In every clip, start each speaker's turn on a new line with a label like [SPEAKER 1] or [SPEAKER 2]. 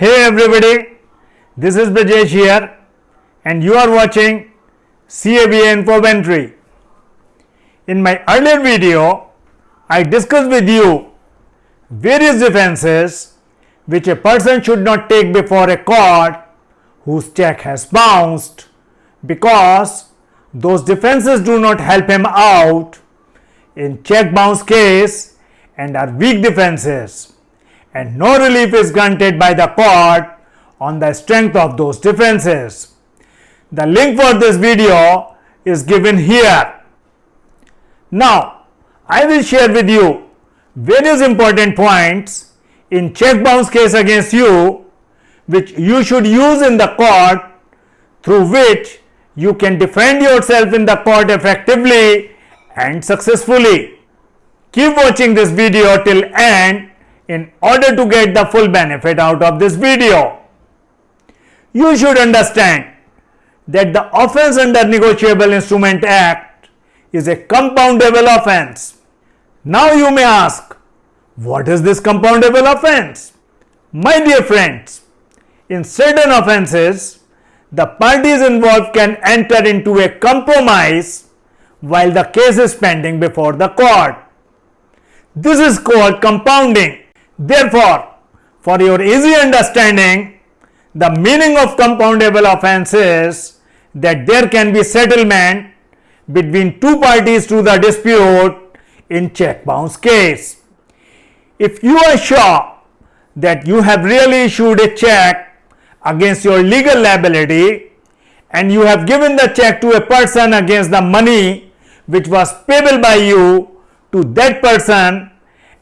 [SPEAKER 1] Hey everybody, this is Brajesh here and you are watching CABA Infomentary. In my earlier video, I discussed with you various defenses which a person should not take before a court whose check has bounced because those defenses do not help him out in check bounce case and are weak defenses and no relief is granted by the court on the strength of those defenses. The link for this video is given here. Now, I will share with you various important points in check bounce case against you which you should use in the court through which you can defend yourself in the court effectively and successfully. Keep watching this video till end in order to get the full benefit out of this video. You should understand that the offense under Negotiable Instrument Act is a compoundable offense. Now you may ask, what is this compoundable offense? My dear friends, in certain offenses, the parties involved can enter into a compromise while the case is pending before the court. This is called compounding. Therefore, for your easy understanding, the meaning of compoundable offense is that there can be settlement between two parties to the dispute in check bounce case. If you are sure that you have really issued a check against your legal liability and you have given the check to a person against the money which was payable by you to that person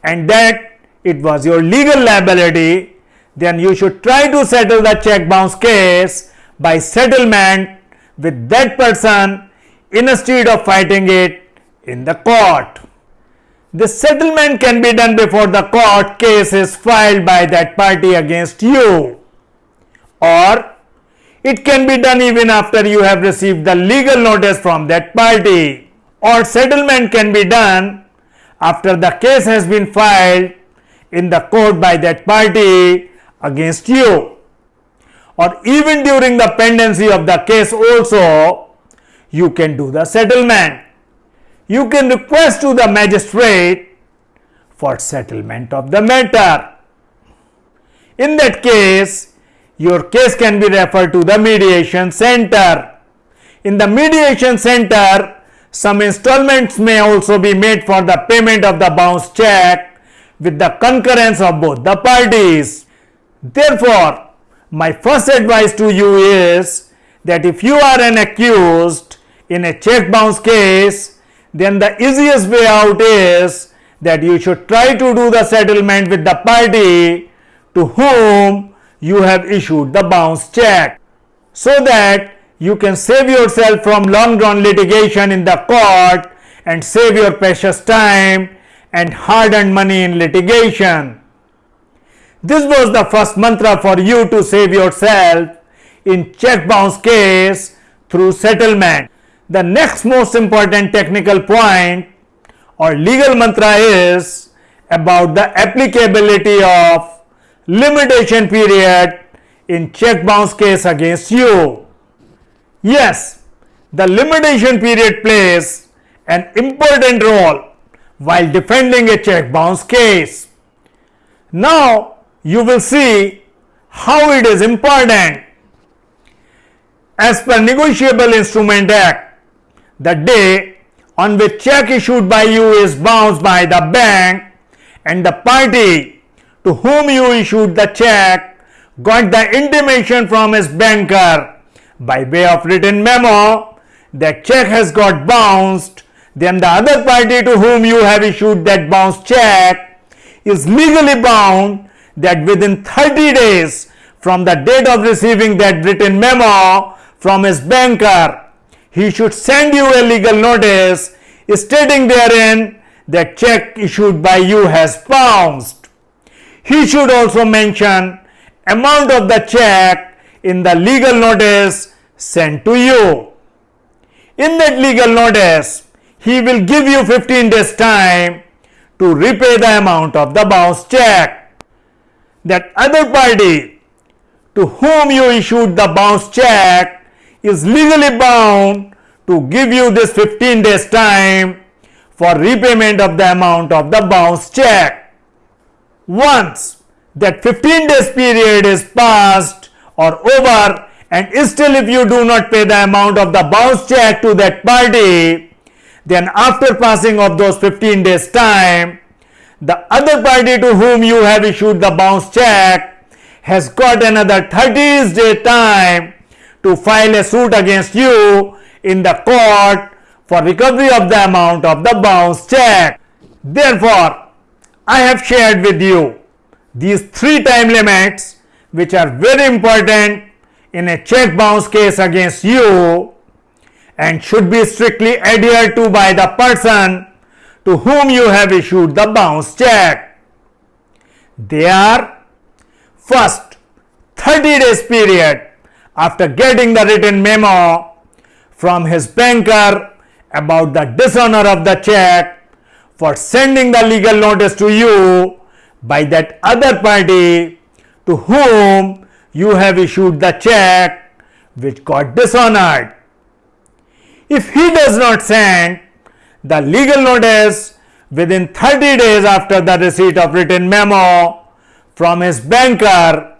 [SPEAKER 1] and that it was your legal liability, then you should try to settle the check bounce case by settlement with that person instead of fighting it in the court. The settlement can be done before the court case is filed by that party against you or it can be done even after you have received the legal notice from that party or settlement can be done after the case has been filed in the court by that party against you or even during the pendency of the case also you can do the settlement. You can request to the magistrate for settlement of the matter. In that case, your case can be referred to the mediation center. In the mediation center, some installments may also be made for the payment of the bounce check with the concurrence of both the parties. Therefore, my first advice to you is that if you are an accused in a check bounce case, then the easiest way out is that you should try to do the settlement with the party to whom you have issued the bounce check so that you can save yourself from long drawn litigation in the court and save your precious time and hard earned money in litigation. This was the first mantra for you to save yourself in check bounce case through settlement. The next most important technical point or legal mantra is about the applicability of limitation period in check bounce case against you. Yes, the limitation period plays an important role while defending a check bounce case. Now, you will see how it is important. As per Negotiable Instrument Act, the day on which check issued by you is bounced by the bank and the party to whom you issued the check got the intimation from his banker by way of written memo that check has got bounced then the other party to whom you have issued that bounced check is legally bound that within 30 days from the date of receiving that written memo from his banker he should send you a legal notice stating therein that check issued by you has bounced. He should also mention amount of the check in the legal notice sent to you. In that legal notice, he will give you 15 days time to repay the amount of the bounce check. That other party to whom you issued the bounce check is legally bound to give you this 15 days time for repayment of the amount of the bounce check. Once that 15 days period is passed or over and still if you do not pay the amount of the bounce check to that party, then after passing of those 15 days time, the other party to whom you have issued the bounce check has got another 30 day time to file a suit against you in the court for recovery of the amount of the bounce check. Therefore, I have shared with you these three time limits which are very important in a check bounce case against you and should be strictly adhered to by the person to whom you have issued the bounce check. They are first 30 days period after getting the written memo from his banker about the dishonor of the check for sending the legal notice to you by that other party to whom you have issued the check which got dishonored. If he does not send the legal notice within 30 days after the receipt of written memo from his banker,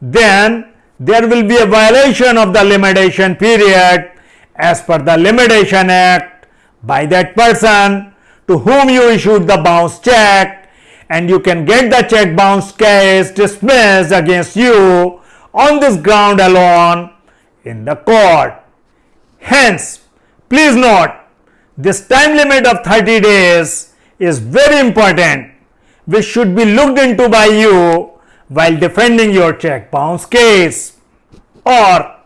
[SPEAKER 1] then there will be a violation of the limitation period as per the Limitation Act by that person to whom you issued the bounce check and you can get the check bounce case dismissed against you on this ground alone in the court. Hence, please note this time limit of 30 days is very important which should be looked into by you while defending your check bounce case. Or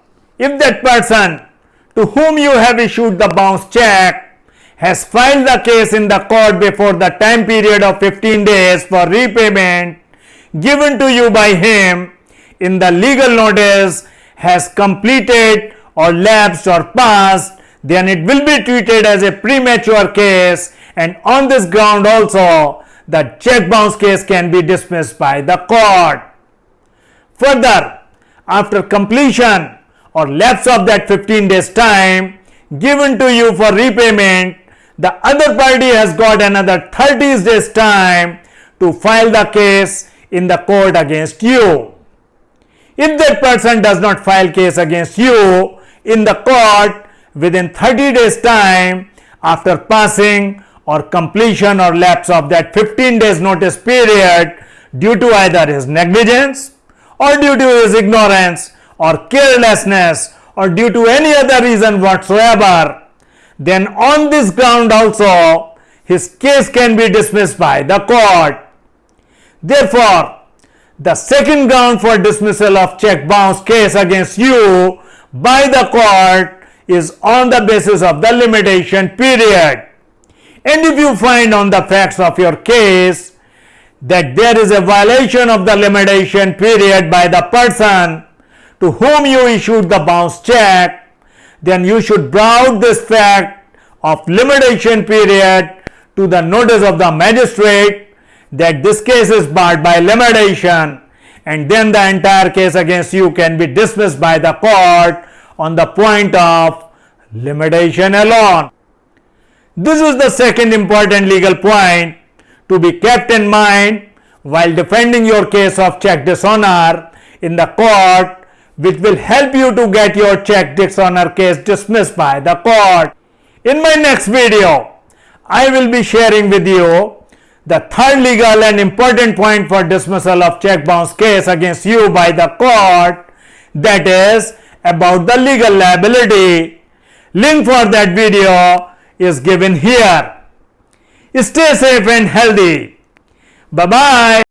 [SPEAKER 1] if that person to whom you have issued the bounce check has filed the case in the court before the time period of 15 days for repayment given to you by him in the legal notice has completed or lapsed or passed, then it will be treated as a premature case and on this ground also the check bounce case can be dismissed by the court. Further, after completion or lapse of that 15 days time given to you for repayment, the other party has got another 30 days time to file the case in the court against you. If that person does not file case against you in the court within 30 days time after passing or completion or lapse of that 15 days notice period due to either his negligence or due to his ignorance or carelessness or due to any other reason whatsoever, then on this ground also his case can be dismissed by the court. Therefore, the second ground for dismissal of check bounce case against you by the court is on the basis of the limitation period. And if you find on the facts of your case that there is a violation of the limitation period by the person to whom you issued the bounce check, then you should browse this fact of limitation period to the notice of the magistrate that this case is barred by limitation and then the entire case against you can be dismissed by the court on the point of limitation alone. This is the second important legal point to be kept in mind while defending your case of check dishonor in the court which will help you to get your check dishonor case dismissed by the court. In my next video, I will be sharing with you the third legal and important point for dismissal of check bounce case against you by the court that is about the legal liability. Link for that video is given here. Stay safe and healthy. Bye bye.